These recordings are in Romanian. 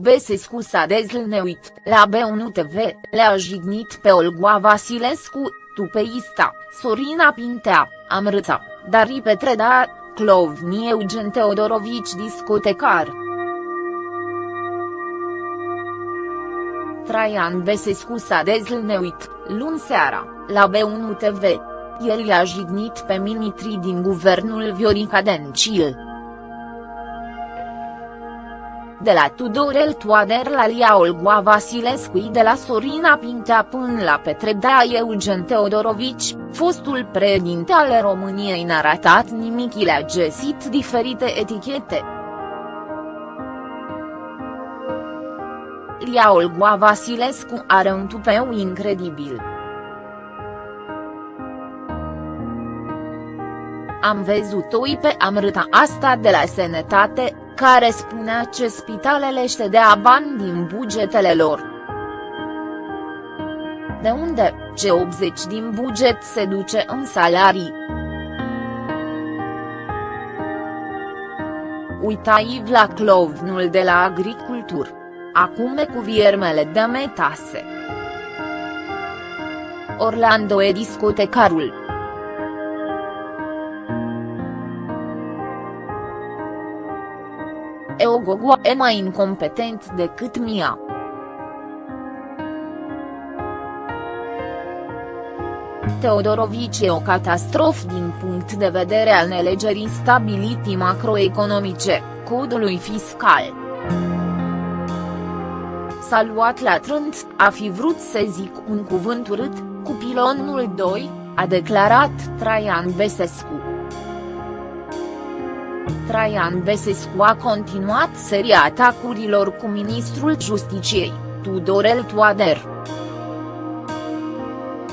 Besescu s-a dezlneuit, la B1 TV, le-a jignit pe Olgoa Vasilescu, Tupeista, Sorina Pintea, Amrâța, Dari Petreda, Clovni Eugen Teodorovici discotecar. Traian Besescu s-a dezlneuit, luni seara, la B1 TV. El i-a jignit pe ministrii din guvernul Viorica Dencil de la Tudorel Toader la Lia Olgoa Vasilescu de la Sorina Pintea până la Petre Dea Eugen Teodorovici, fostul președinte al României n-a ratat nimic i le-a găsit diferite etichete. Lia Olgoa Vasilescu are un tupeu incredibil. Am văzut-o pe amrâta asta de la Sănătate, care spunea ce spitalele își dea bani din bugetele lor. De unde, ce 80 din buget se duce în salarii? Uita-i la clovnul de la agricultură. Acum cu viermele de metase. Orlando e discotecarul. Eogogo e mai incompetent decât Mia. Teodorovici e o catastrofă din punct de vedere al nelegerii stabilității macroeconomice, codului fiscal. S-a luat la trânt, a fi vrut să zic un cuvânt urât, cu pilonul 2, a declarat Traian Besescu. Traian Besescu a continuat seria atacurilor cu ministrul Justiciei, Tudorel Toader.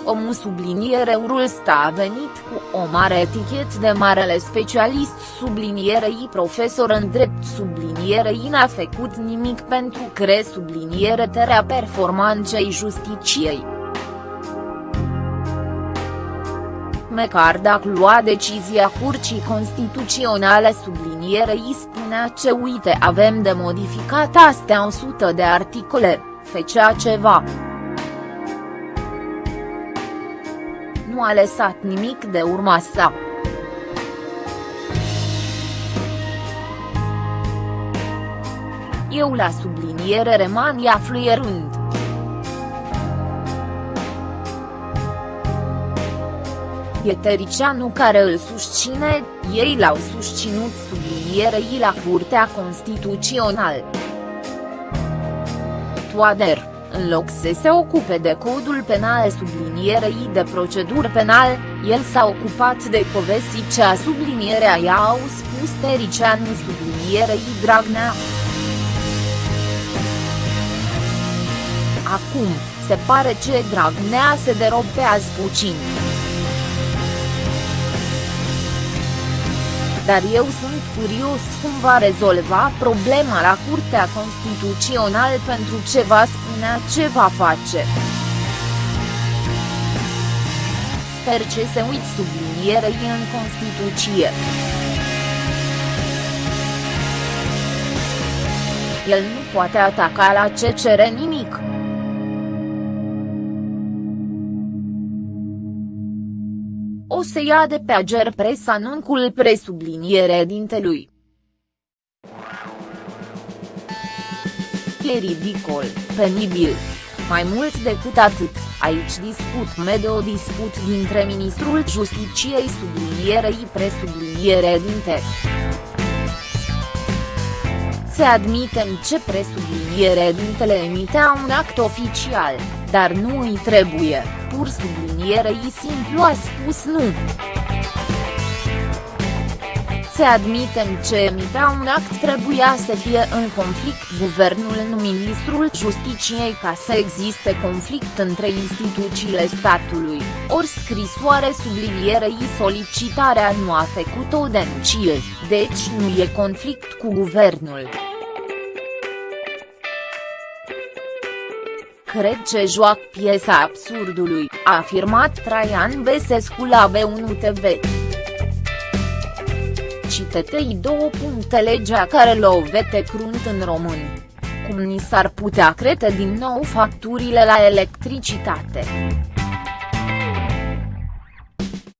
Omul subliniereul sta a venit cu o mare etichet de marele specialist sublinierei profesor în drept sublinierei n-a făcut nimic pentru cre subliniere terea performanței justiciei. Măcar dacă lua decizia Curții Constituționale sublinierei spunea ce uite avem de modificat astea 100 de articole, fecea ceva. Nu a lăsat nimic de urma sa. Eu la subliniere remania fluierând. Pietericianu care îl susține, ei l-au susținut sublinierei la Curtea Constituțională. Toader, în loc să se ocupe de codul penal sublinierei de procedură penal, el s-a ocupat de Covesicea sublinierea i-au spus Tericianu sublinierei Dragnea. Acum, se pare ce Dragnea se derobează puțin. Dar eu sunt curios cum va rezolva problema la Curtea Constituțională pentru ce va spunea ce va face. Sper ce se uit sublinierei în Constituție. El nu poate ataca la ce cere nimic. O să ia de pe ager presa anuncul presubliniere dintelui. E ridicol, penibil. Mai mult decât atât, aici discut mede o disput dintre ministrul Justiciei sublinierei presubliniere dinte. Se admitem ce presubliniere dintele emitea un act oficial, dar nu îi trebuie, pur sublinierei simplu a spus nu. Se admitem ce emitea un act trebuia să fie în conflict guvernul nu ministrul justiciei ca să existe conflict între instituțiile statului, ori scrisoare sublinierei solicitarea nu a făcut-o dencil, deci nu e conflict cu guvernul. cred ce joacă piesa absurdului, a afirmat Traian Besescu la B1 TV. Citetei două puncte legea care lovete crunt în român. cum ni s-ar putea crete din nou facturile la electricitate.